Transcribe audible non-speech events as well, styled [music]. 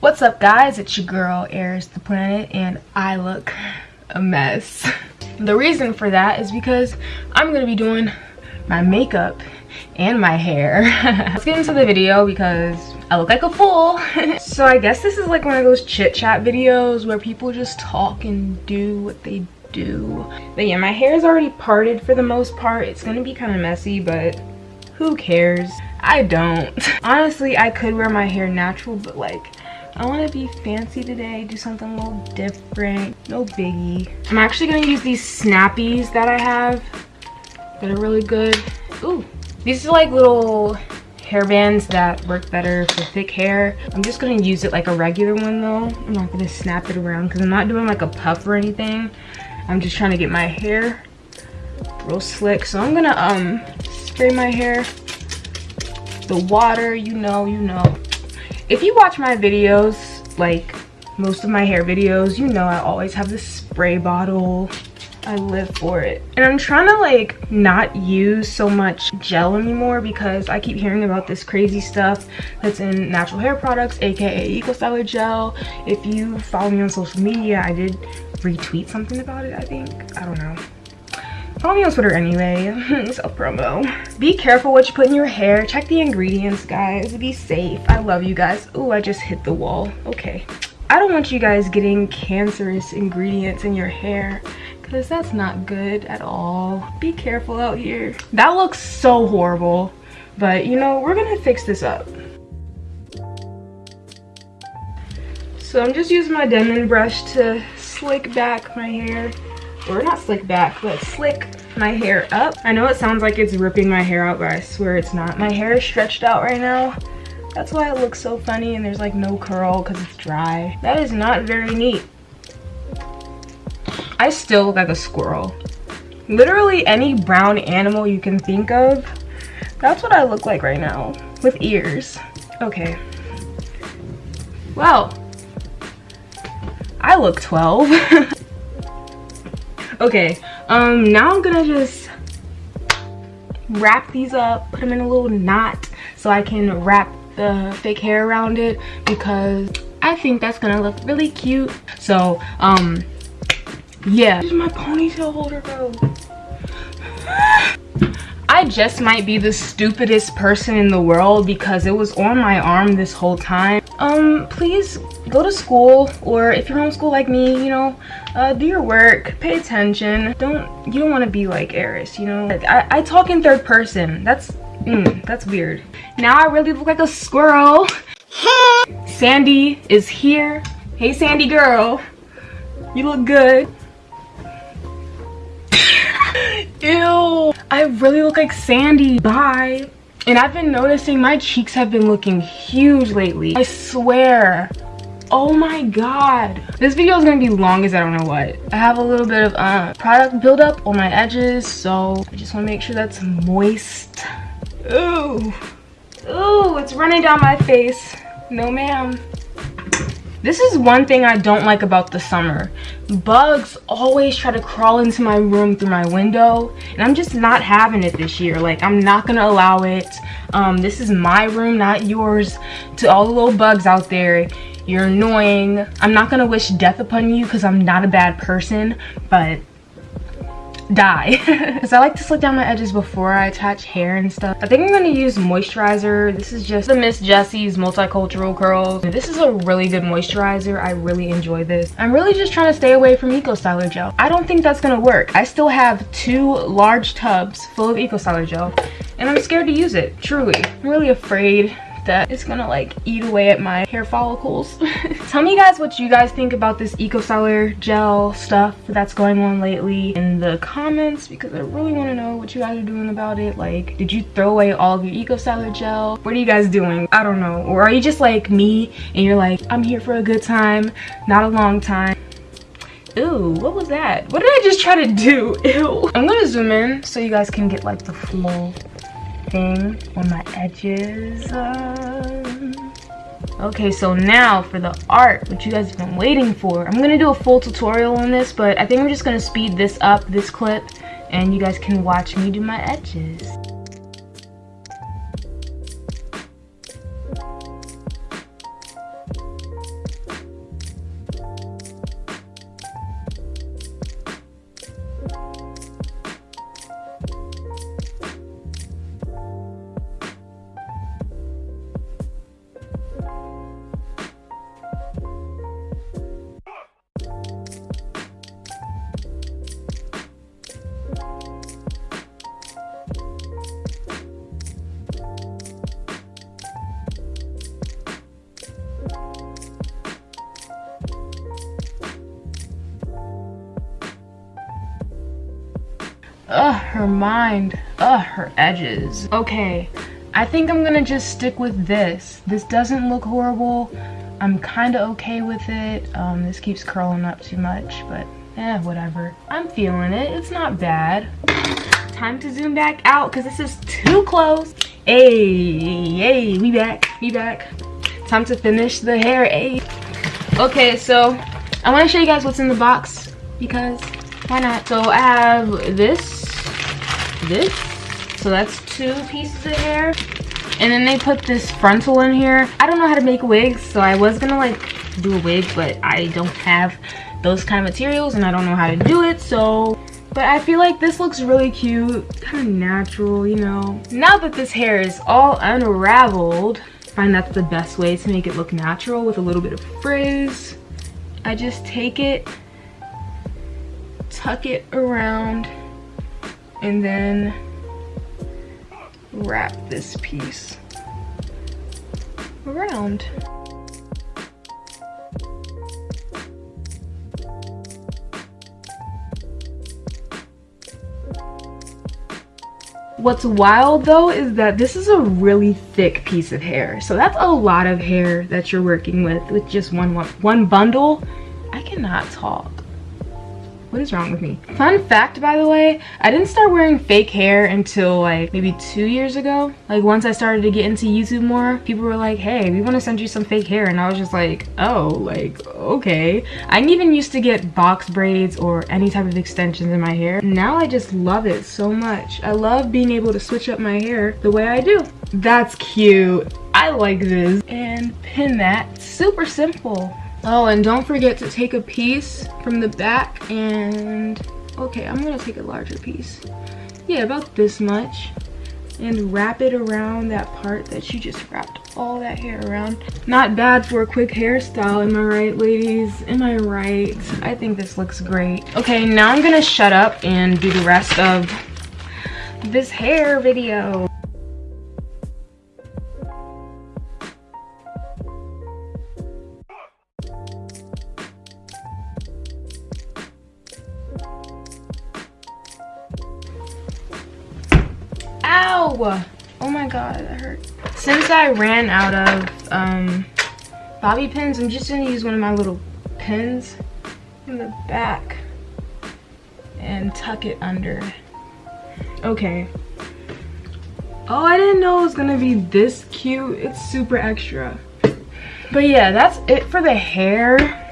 What's up guys? It's your girl Eris the Planet and I look a mess. [laughs] The reason for that is because I'm gonna be doing my makeup and my hair. [laughs] Let's get into the video because I look like a fool. [laughs] so I guess this is like one of those chit chat videos where people just talk and do what they do. But yeah, my hair is already parted for the most part. It's gonna be kind of messy, but who cares? I don't. Honestly, I could wear my hair natural, but like, I want to be fancy today, do something a little different, no biggie. I'm actually going to use these snappies that I have that are really good. Ooh, these are like little hair bands that work better for thick hair. I'm just going to use it like a regular one though. I'm not going to snap it around because I'm not doing like a puff or anything. I'm just trying to get my hair real slick. So I'm going to um spray my hair. The water, you know, you know if you watch my videos like most of my hair videos you know i always have this spray bottle. I live for it. And i'm trying to like not use so much gel anymore because i keep hearing about this crazy stuff that's in natural hair products aka eco styler gel. If you follow me on social media i did retweet something about it i think. I don't know Follow me on Twitter anyway. [laughs] Self promo. Be careful what you put in your hair. Check the ingredients, guys. Be safe. I love you guys. Oh, I just hit the wall. Okay. I don't want you guys getting cancerous ingredients in your hair because that's not good at all. Be careful out here. That looks so horrible, but you know, we're gonna fix this up. So I'm just using my Denman brush to slick back my hair or not slick back but slick my hair up. I know it sounds like it's ripping my hair out but i swear it's not. My hair is stretched out right now. That's why it looks so funny and there's like no curl because it's dry. That is not very neat. I still look like a squirrel. Literally any brown animal you can think of. That's what i look like right now with ears. Okay. Well i look 12 [laughs] okay um now i'm gonna just wrap these up put them in a little knot so i can wrap the fake hair around it because i think that's gonna look really cute. So um yeah. This is my ponytail holder bro. [sighs] I just might be the stupidest person in the world because it was on my arm this whole time. Um, please go to school or if you're homeschool like me, you know, uh, do your work, pay attention. Don't, you don't want to be like Eris, you know? I, I talk in third person. That's, mm, that's weird. Now I really look like a squirrel. [laughs] Sandy is here. Hey, Sandy girl. You look good. [laughs] Ew. I really look like Sandy. Bye. And I've been noticing my cheeks have been looking huge lately. I swear. Oh my god. This video is gonna be long as I don't know what. I have a little bit of uh, product buildup on my edges, so I just wanna make sure that's moist. Ooh. Ooh, it's running down my face. No ma'am. This is one thing I don't like about the summer. Bugs always try to crawl into my room through my window and I'm just not having it this year. Like I'm not gonna allow it. Um, this is my room, not yours. To all the little bugs out there, you're annoying. I'm not gonna wish death upon you because I'm not a bad person, but die [laughs] because I like to slick down my edges before I attach hair and stuff. I think I'm going to use moisturizer. This is just the Miss Jessie's Multicultural Curls. This is a really good moisturizer. I really enjoy this. I'm really just trying to stay away from Eco Styler Gel. I don't think that's going to work. I still have two large tubs full of Eco Styler Gel and I'm scared to use it, truly. I'm really afraid that it's gonna like eat away at my hair follicles. [laughs] Tell me guys what you guys think about this Eco Styler gel stuff that's going on lately in the comments because I really want to know what you guys are doing about it. Like, did you throw away all of your Eco Styler gel? What are you guys doing? I don't know. Or are you just like me and you're like, I'm here for a good time, not a long time. Ooh, what was that? What did I just try to do? [laughs] Ew. I'm gonna zoom in so you guys can get like the full on my edges. Okay, so now for the art, which you guys have been waiting for. I'm going to do a full tutorial on this, but I think I'm just going to speed this up, this clip, and you guys can watch me do my edges. Her mind. Ugh, her edges. Okay, I think I'm gonna just stick with this. This doesn't look horrible. I'm kind of okay with it. Um, this keeps curling up too much, but eh, whatever. I'm feeling it. It's not bad. Time to zoom back out because this is too close. Hey, hey, we back, we back. Time to finish the hair, hey. Okay, so I want to show you guys what's in the box because why not? So I have this, this. So that's two pieces of hair. And then they put this frontal in here. I don't know how to make wigs, so I was gonna like do a wig, but I don't have those kind of materials and I don't know how to do it, so but I feel like this looks really cute, kind of natural, you know. Now that this hair is all unraveled, I find that's the best way to make it look natural with a little bit of frizz. I just take it, tuck it around, and then wrap this piece around. What's wild though is that this is a really thick piece of hair. So that's a lot of hair that you're working with with just one, one, one bundle. I cannot talk. What is wrong with me? Fun fact, by the way, I didn't start wearing fake hair until like maybe two years ago. Like once I started to get into YouTube more, people were like, hey, we want to send you some fake hair. And I was just like, oh, like, okay. I even used to get box braids or any type of extensions in my hair. Now I just love it so much. I love being able to switch up my hair the way I do. That's cute. I like this. And pin that. Super simple. Oh, and don't forget to take a piece from the back and, okay, I'm gonna take a larger piece. Yeah, about this much. And wrap it around that part that you just wrapped all that hair around. Not bad for a quick hairstyle, am I right, ladies? Am I right? I think this looks great. Okay, now I'm gonna shut up and do the rest of this hair video. Oh my god, that hurt. Since I ran out of um, bobby pins, I'm just gonna use one of my little pins in the back and tuck it under. Okay. Oh, I didn't know it was gonna be this cute. It's super extra. But yeah, that's it for the hair.